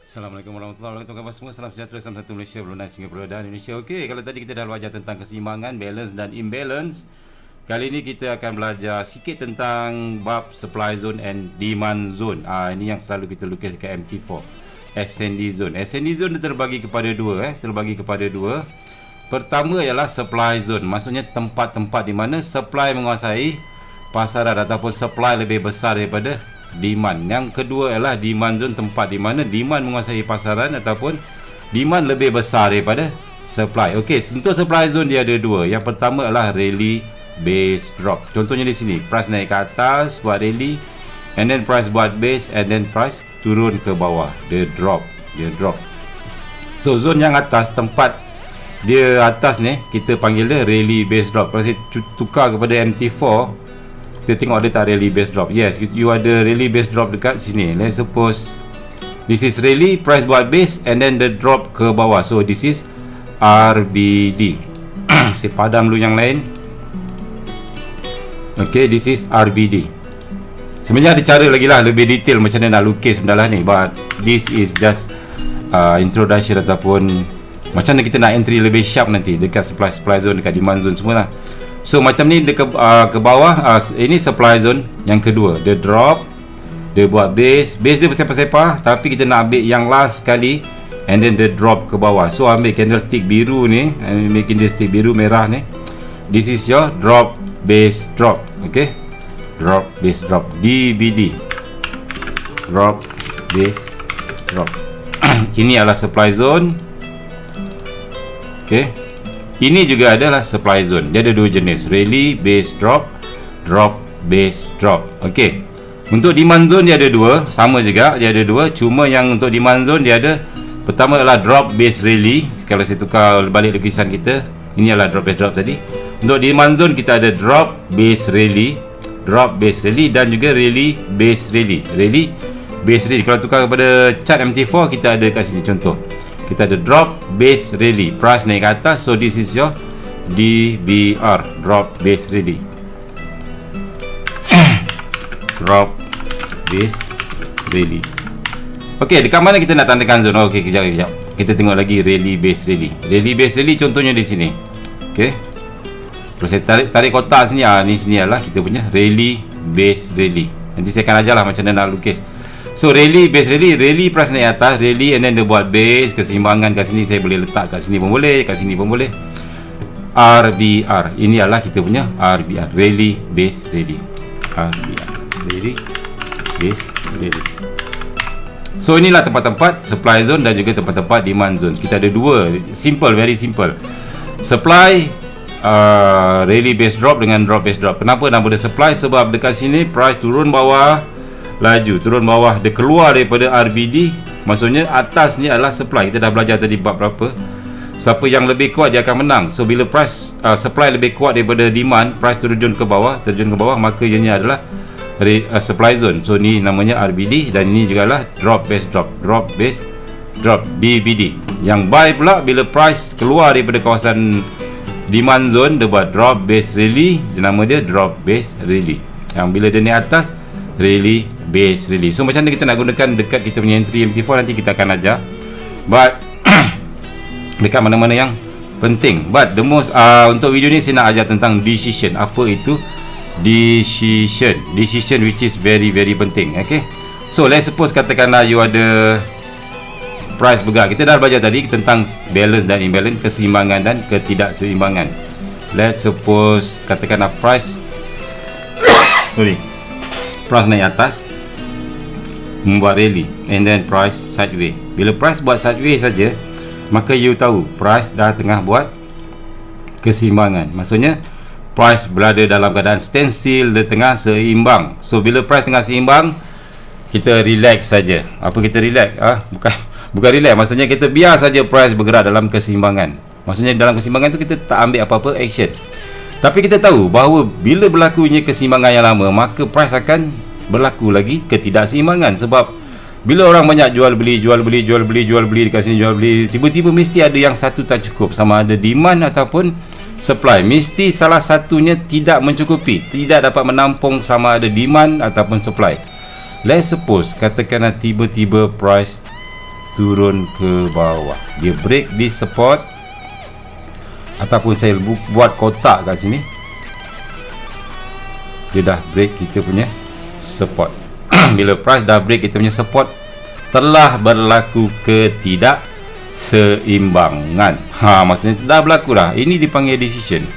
Assalamualaikum warahmatullahi wabarakatuh. Khabar semua? Salam sejahtera Salam satu Malaysia Brunei Singapura dan Indonesia. Okey kalau tadi kita dah belajar tentang keseimbangan Balance dan imbalance Kali ini kita akan belajar sikit tentang Bab supply zone and demand zone. Ah, Ini yang selalu kita lukis dekat MT4 Ascending zone. Ascending zone terbagi kepada dua eh. Terbagi kepada dua. Pertama ialah supply zone. Maksudnya tempat-tempat di mana supply menguasai pasaran Ataupun supply lebih besar daripada demand. Yang kedua ialah demand zone tempat di mana demand menguasai pasaran ataupun demand lebih besar daripada supply. Okey, untuk supply zone dia ada dua. Yang pertama adalah rally base drop. Contohnya di sini, price naik ke atas buat rally and then price buat base and then price turun ke bawah. Dia drop, dia drop. So zone yang atas tempat dia atas ni kita panggil dia rally base drop. Kalau saya tukar kepada MT4 kita tengok ada tak rally base drop. Yes you ada rally base drop dekat sini. Let's suppose this is rally price buat base and then the drop ke bawah. So this is RBD saya padam dulu yang lain. Ok this is RBD sebenarnya ada cara lagi lah lebih detail macam mana nak lukis benda lah ni. But this is just uh, introduction ataupun macam mana kita nak entry lebih sharp nanti dekat supply supply zone dekat demand zone semua lah So macam ni dia ke, uh, ke bawah uh, Ini supply zone Yang kedua. Dia drop Dia buat base. Base dia bersepah-sepah Tapi kita nak ambil yang last sekali And then dia drop ke bawah. So ambil candlestick biru ni Ambil candlestick biru merah ni. This is your drop base drop. Okay? Drop base drop. DBD Drop base drop. Ini adalah supply zone. Okay ini juga adalah supply zone. Dia ada dua jenis, rally base drop, drop base drop. Okey. Untuk demand zone dia ada dua, sama juga dia ada dua. Cuma yang untuk demand zone dia ada pertama adalah drop base rally. Kalau saya tukar balik lukisan kita, ini adalah drop base drop tadi. Untuk demand zone kita ada drop base rally, drop base rally dan juga rally base rally. Rally base rally. Kalau tukar kepada chart MT4 kita ada kat sini contoh kita ada drop base rally. Price naik ke atas so this is your DBR drop base rally. Drop base rally. Ok dekat mana kita nak tandakan zone ok kejap kejap kita tengok lagi rally base rally. Rally base rally contohnya di sini. Ok kalau saya tarik, tarik kotak sini ah, ni sini adalah kita punya rally base rally. Nanti saya akan ajar lah macam mana nak lukis So rally base rally Rally price naik atas Rally and then dia buat base Keseimbangan kat sini Saya boleh letak kat sini pun boleh Kat sini pun boleh. RBR Ini adalah kita punya RBR Rally base rally. RBR Rally base rally. So inilah tempat-tempat Supply zone dan juga tempat-tempat demand zone. Kita ada dua Simple very simple. Supply uh, Rally base drop dengan drop base drop. Kenapa? Nama dia supply? Sebab dekat sini Price turun bawah laju turun bawah dia keluar daripada RBD maksudnya atas ni adalah supply. Kita dah belajar tadi bab berapa. Siapa yang lebih kuat dia akan menang. So bila price uh, supply lebih kuat daripada demand price terjun ke bawah terjun ke bawah maka ianya adalah uh, supply zone. So ni namanya RBD dan ini juga lah drop base drop drop base drop BBD yang buy pula bila price keluar daripada kawasan demand zone dia buat drop base rally. Nama dia drop base rally. Yang bila dia ni atas rally base release so macam mana kita nak gunakan dekat kita punya entry MT4 nanti kita akan ajar. But dekat mana-mana yang penting. But the most uh, untuk video ni saya nak ajar tentang decision. Apa itu decision? Decision which is very very penting okay? So let's suppose katakanlah you ada price bergerak. Kita dah belajar tadi tentang balance dan imbalance keseimbangan dan ketidakseimbangan. Let's suppose katakanlah price sorry price naik atas membuat rally and then price sideway bila price buat sideway saja maka you tahu price dah tengah buat keseimbangan maksudnya price berada dalam keadaan standstill dia tengah seimbang. So bila price tengah seimbang kita relax saja. Apa kita relax? Ah bukan bukan relax. Maksudnya kita biar saja price bergerak dalam keseimbangan maksudnya dalam keseimbangan tu kita tak ambil apa-apa action tapi kita tahu bahawa bila berlakunya keseimbangan yang lama maka price akan berlaku lagi ketidakseimbangan sebab bila orang banyak jual beli jual beli jual beli jual beli dekat sini jual beli tiba-tiba mesti ada yang satu tak cukup. Sama ada demand ataupun supply. Mesti salah satunya tidak mencukupi tidak dapat menampung sama ada demand ataupun supply. Let's suppose katakanlah tiba-tiba price turun ke bawah. Dia break di support ataupun saya bu- buat kotak kat sini. Dia dah break kita punya support. Bila price dah break kita punya support telah berlaku ketidak seimbangan ha maksudnya dah berlaku dah. Ini dipanggil decision.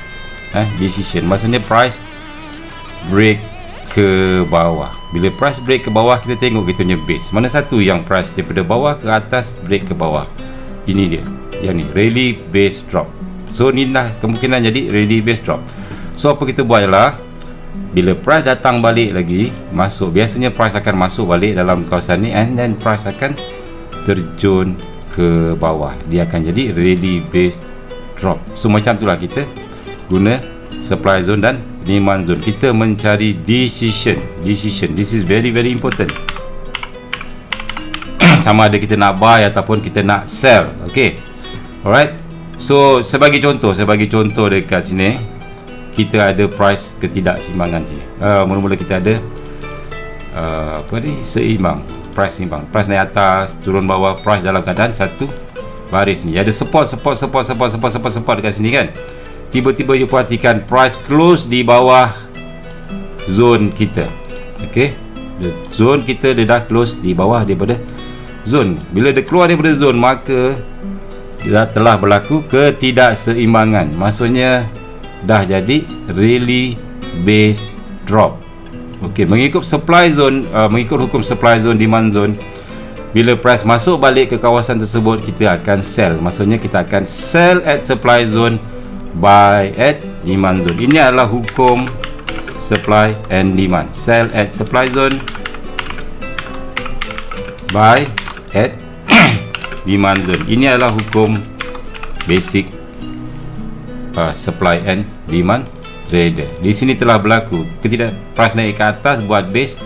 Eh decision. Maksudnya price break ke bawah. Bila price break ke bawah kita tengok kita punya base. Mana satu yang price daripada bawah ke atas break ke bawah? Ini dia. Yang ni. Rally base drop so ni lah kemungkinan jadi rally base drop. So apa kita buat ialah bila price datang balik lagi masuk biasanya price akan masuk balik dalam kawasan ni and then price akan terjun ke bawah. Dia akan jadi rally base drop. So macam itulah kita guna supply zone dan demand zone. Kita mencari decision decision. This is very very important. Sama ada kita nak buy ataupun kita nak sell. Okay. Alright so sebagai contoh sebagai contoh dekat sini. Kita ada price ketidakseimbangan sini. Uh, mula-mula kita ada uh, apa ni seimbang price seimbang. Price naik atas turun bawah price dalam keadaan satu baris ni. Ada support support support support support support support dekat sini kan? Tiba-tiba you perhatikan price close di bawah zone kita. Ok zone kita dia dah close di bawah daripada zone. Bila dia keluar daripada zone maka telah berlaku ketidakseimbangan. Maksudnya dah jadi really base drop. Ok mengikut supply zone uh, mengikut hukum supply zone demand zone bila price masuk balik ke kawasan tersebut kita akan sell. Maksudnya kita akan sell at supply zone buy at demand zone. Ini adalah hukum supply and demand. Sell at supply zone buy at demand ini adalah hukum basic uh, supply and demand trader. Di sini telah berlaku ketidak price naik ke atas buat base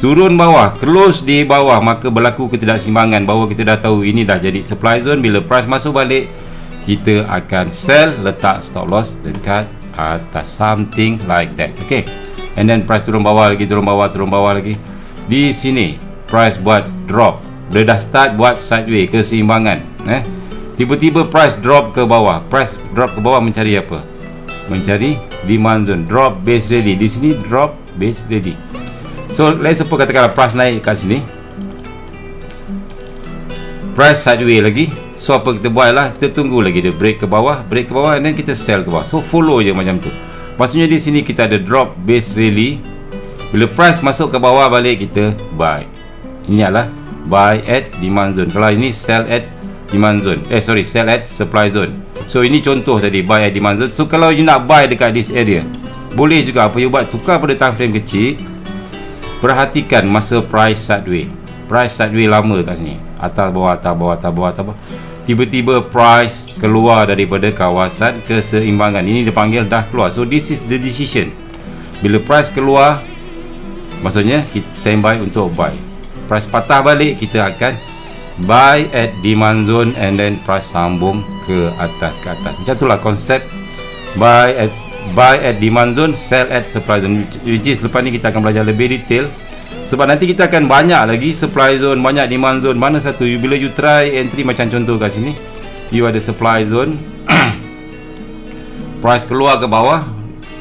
turun bawah close di bawah maka berlaku ketidaksimbangan bahawa kita dah tahu ini dah jadi supply zone bila price masuk balik kita akan sell letak stop loss dekat atas. Something like that. Okay. And then price turun bawah lagi turun bawah turun bawah lagi. Di sini price buat drop dia dah start buat sideway keseimbangan eh? Tiba-tiba price drop ke bawah. Price drop ke bawah mencari apa? Mencari demand zone. Drop base ready. Di sini drop base ready. So let's suppose katakanlah price naik kat sini. Price sideway lagi. So apa kita buat lah Kita tunggu lagi dia break ke bawah. Break ke bawah And then kita sell ke bawah. So follow je macam tu. Maksudnya di sini kita ada drop base rally. Bila price masuk ke bawah balik kita buy. Ini adalah Buy at demand zone. Kalau ini sell at demand zone. Eh sorry sell at supply zone. So ini contoh tadi Buy at demand zone. So kalau you nak buy dekat this area Boleh juga apa you buat? Tukar pada time frame kecil. Perhatikan masa price sideway Price sideway lama kat sini. Atas bawah atas bawah atas bawah atas bawah. Tiba-tiba price keluar daripada kawasan keseimbangan. Ini dipanggil dah keluar. So this is the decision. Bila price keluar maksudnya kita standby untuk buy price patah balik kita akan buy at demand zone and then price sambung ke atas ke atas. Macam itulah konsep buy at buy at demand zone sell at supply zone. Which is lepas ni kita akan belajar lebih detail. Sebab nanti kita akan banyak lagi supply zone banyak demand zone mana satu? You, bila you try entry macam contoh kat sini you ada supply zone. Price keluar ke bawah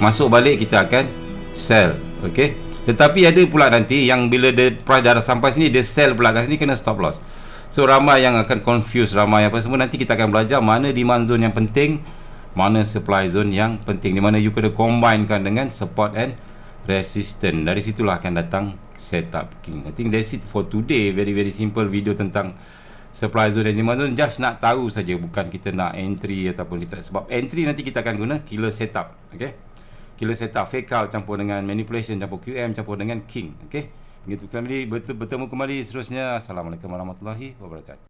masuk balik kita akan sell. Ok tetapi ada pula nanti yang bila the price dah sampai sini dia sell pula kat sini kena stop loss. So ramai yang akan confuse ramai apa semua. Nanti kita akan belajar mana demand zone yang penting mana supply zone yang penting. Di mana you kena combinekan dengan support and resistant dari situlah akan datang setup king. I think that's it for today. Very very simple video tentang supply zone dan demand zone. Just nak tahu saja bukan kita nak entry ataupun kita sebab entry nanti kita akan guna killer setup okay killer setup fake out campur dengan manipulation campur QM campur dengan king okay begitu kembali bertemu kembali seterusnya. Assalamualaikum warahmatullahi wabarakatuh